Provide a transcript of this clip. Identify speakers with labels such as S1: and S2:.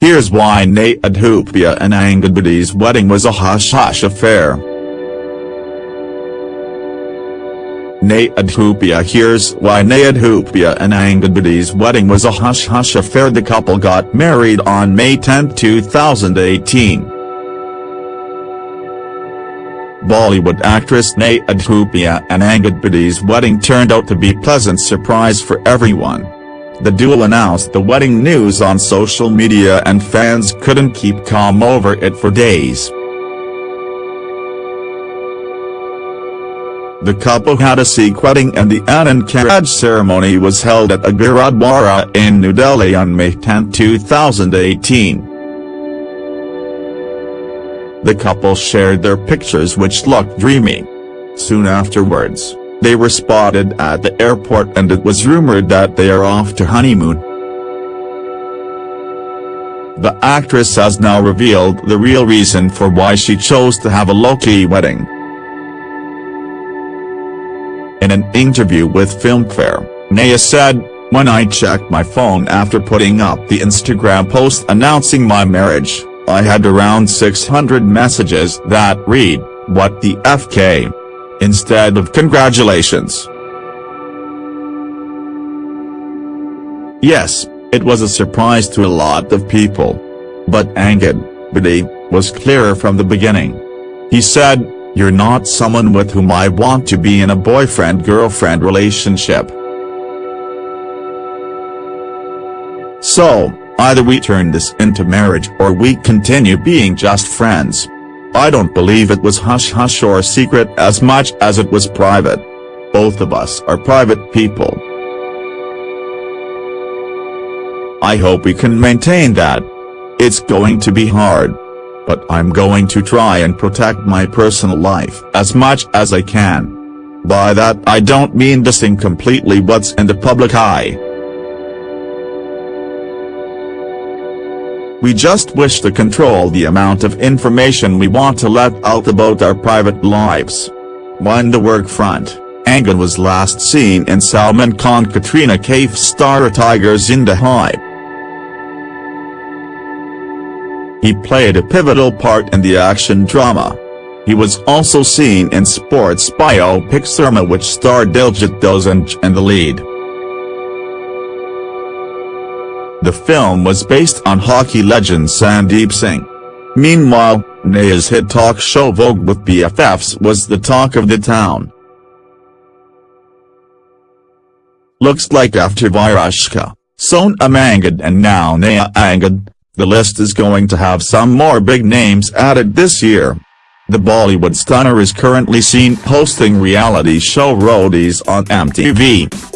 S1: Here's why Neha Dhupia and Angad Bedi's wedding was a hush-hush affair. Neha Dhupia Here's why Neha Dhupia and Angad Bedi's wedding was a hush-hush affair The couple got married on May 10, 2018. Bollywood actress Neha Dhupia and Angad Bedi's wedding turned out to be pleasant surprise for everyone. The duo announced the wedding news on social media and fans couldn't keep calm over it for days. The couple had a Sikh wedding and the Anand Karaj ceremony was held at a in New Delhi on May 10, 2018. The couple shared their pictures which looked dreamy. Soon afterwards, they were spotted at the airport and it was rumored that they are off to honeymoon. The actress has now revealed the real reason for why she chose to have a low-key wedding. In an interview with Filmfare, Neha said, When I checked my phone after putting up the Instagram post announcing my marriage, I had around 600 messages that read, what the FK? Instead of congratulations. Yes, it was a surprise to a lot of people. But Angad, Bedi, was clearer from the beginning. He said, you're not someone with whom I want to be in a boyfriend-girlfriend relationship. So, either we turn this into marriage or we continue being just friends. I don't believe it was hush-hush or secret as much as it was private. Both of us are private people. I hope we can maintain that. It's going to be hard. But I'm going to try and protect my personal life as much as I can. By that I don't mean dissing completely what's in the public eye. We just wish to control the amount of information we want to let out about our private lives. On the work front, Angad was last seen in Salman Khan Katrina Kaif star Tiger Zinda Hai. He played a pivotal part in the action drama. He was also seen in sports biopic Soorma which starred Diljit Dosanjh in the lead. The film was based on hockey legend Sandeep Singh. Meanwhile, Neha's hit talk show Vogue with BFFs was the talk of the town. Looks like after Virushka, Sonam Angad and now Nayah Angad, the list is going to have some more big names added this year. The Bollywood stunner is currently seen hosting reality show Roadies on MTV.